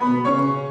Música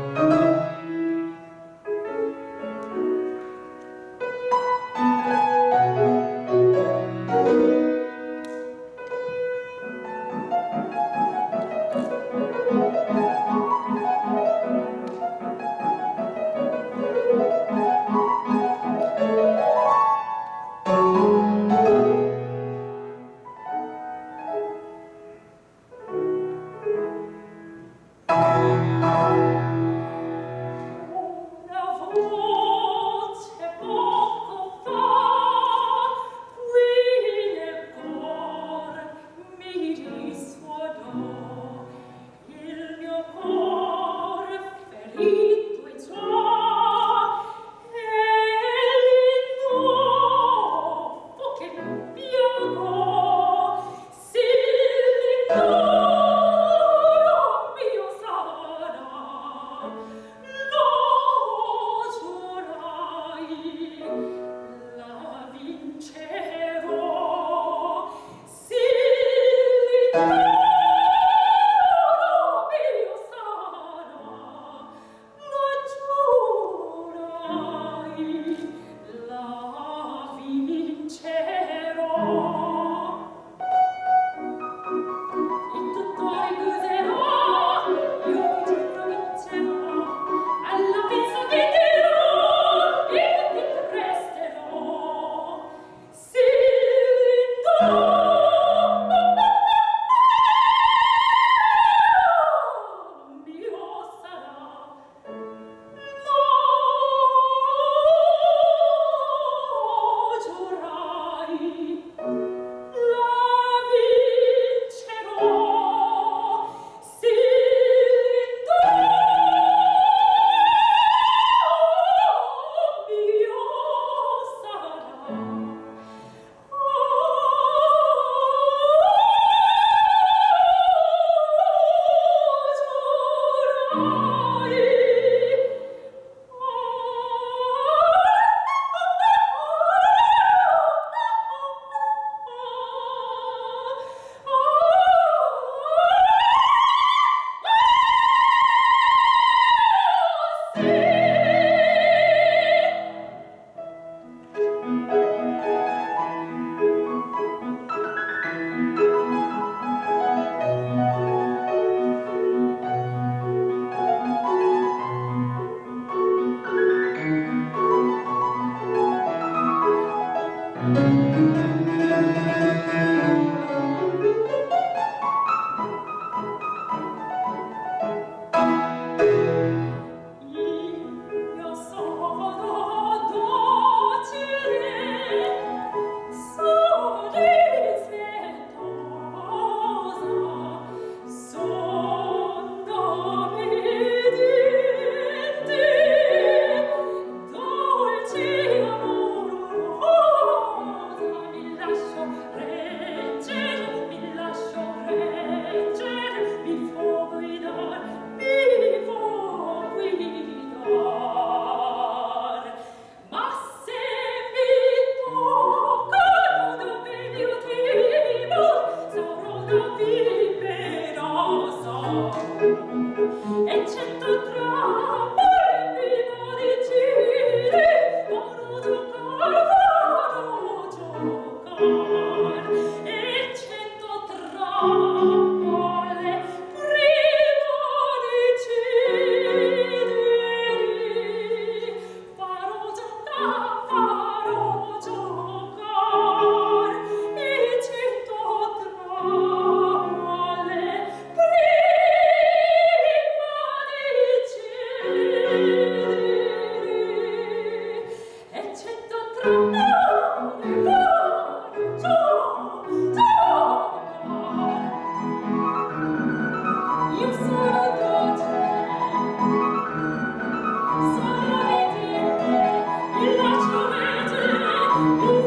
Lord.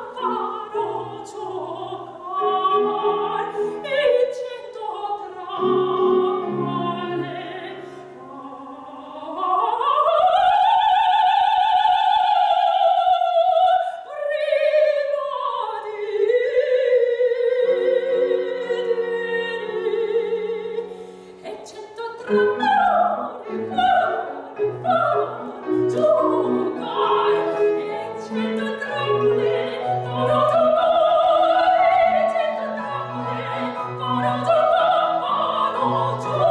fall. 好